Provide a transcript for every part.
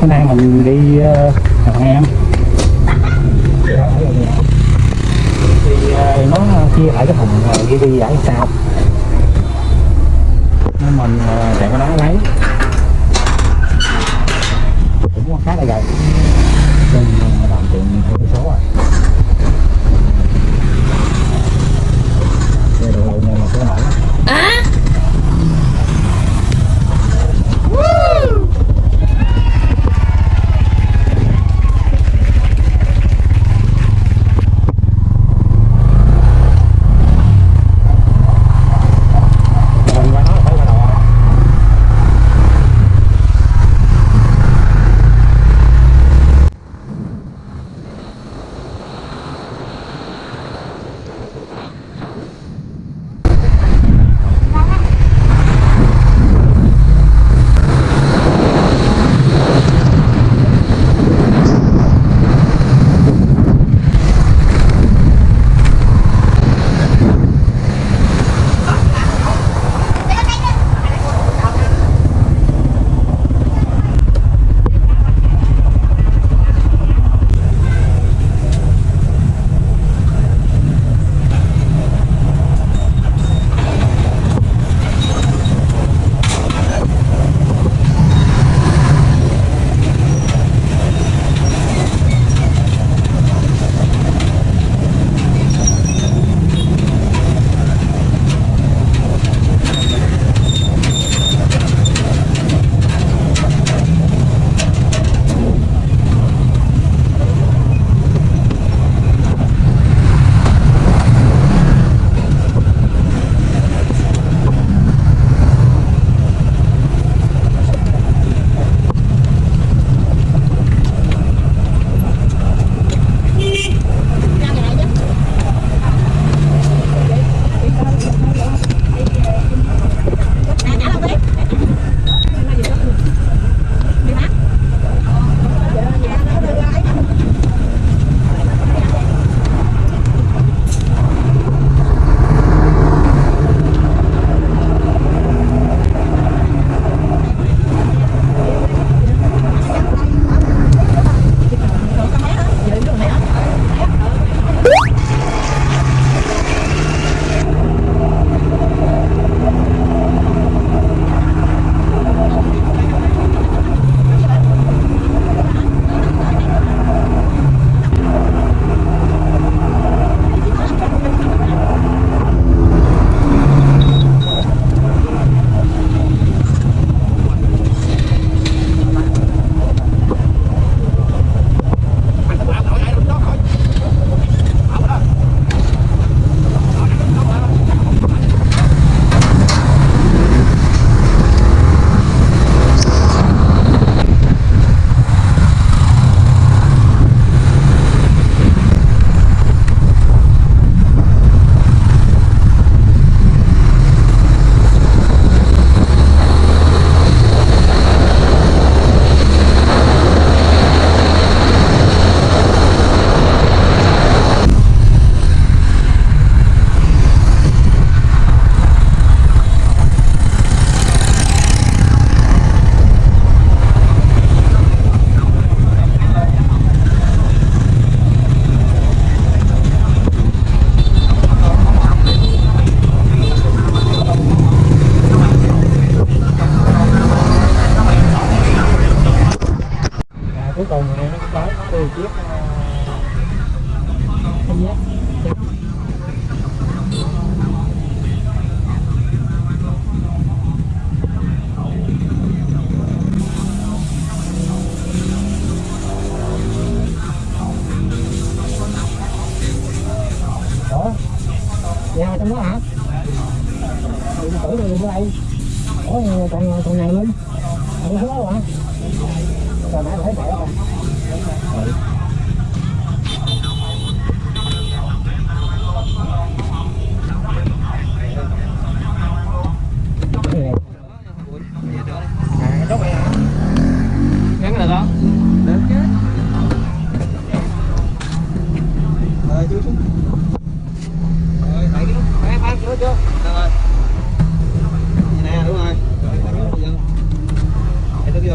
Hôm nay mình đi uh, Hòn Em thì ờ, nó chia lại cái thùng uh, đi ở sau nên mình ờ, chạy qua đó lấy. Giác Ủa? Nhà trong đó hả? Đừng tử rồi ở đây Ủa còn còn này luôn Ở đó hả? Rồi nãy thấy mẹ không?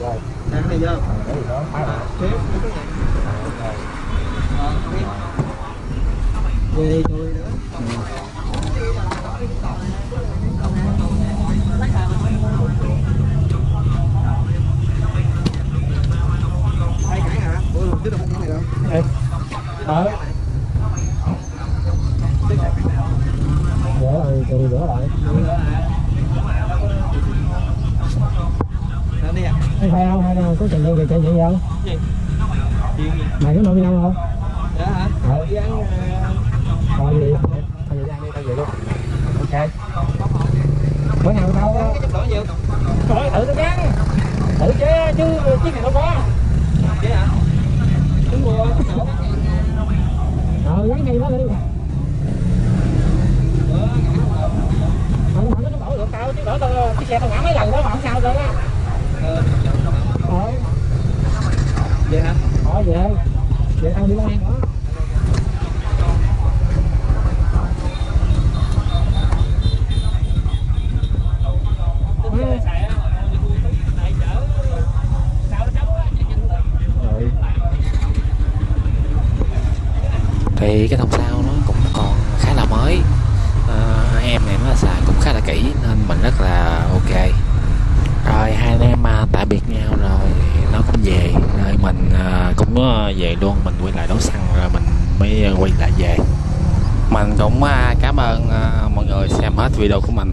rồi đèn cái này vô. để gì đó cái này. Ờ, không biết. Về đi, chui nữa. Hai cái cái này đâu. Ê, ờ rửa rồi từ rửa lại Đó, đi hay phải không hay là có trình nhiên gì chạy gì không Gì? Mày có nổi bi không Đó hả? Ờ. Đi ờ, thôi gì thôi gì ăn đi thôi vậy luôn ok bữa nào tao cái nhiều. thôi thử tao gắn thử chứ chứ chiếc này đâu có Vậy hả? Đúng rồi, đổ. ờ gắn ngay đó đi không không có đổ được tao chứ đổ tao chiếc xe tao ngã mấy lần đó mà không sao đâu á Ờ, ờ Vậy hả? ờ về để ăn đi ăn thì cái thùng xe nó cũng còn khá là mới à, hai em này nó xài cũng khá là kỹ nên mình rất là ok rồi hai anh em à, tạm biệt nhau rồi nó cũng về. Rồi mình à, cũng à, về luôn. Mình quay lại đấu xăng rồi mình mới à, quay lại về. Mình cũng à, cảm ơn mọi người xem hết video của mình.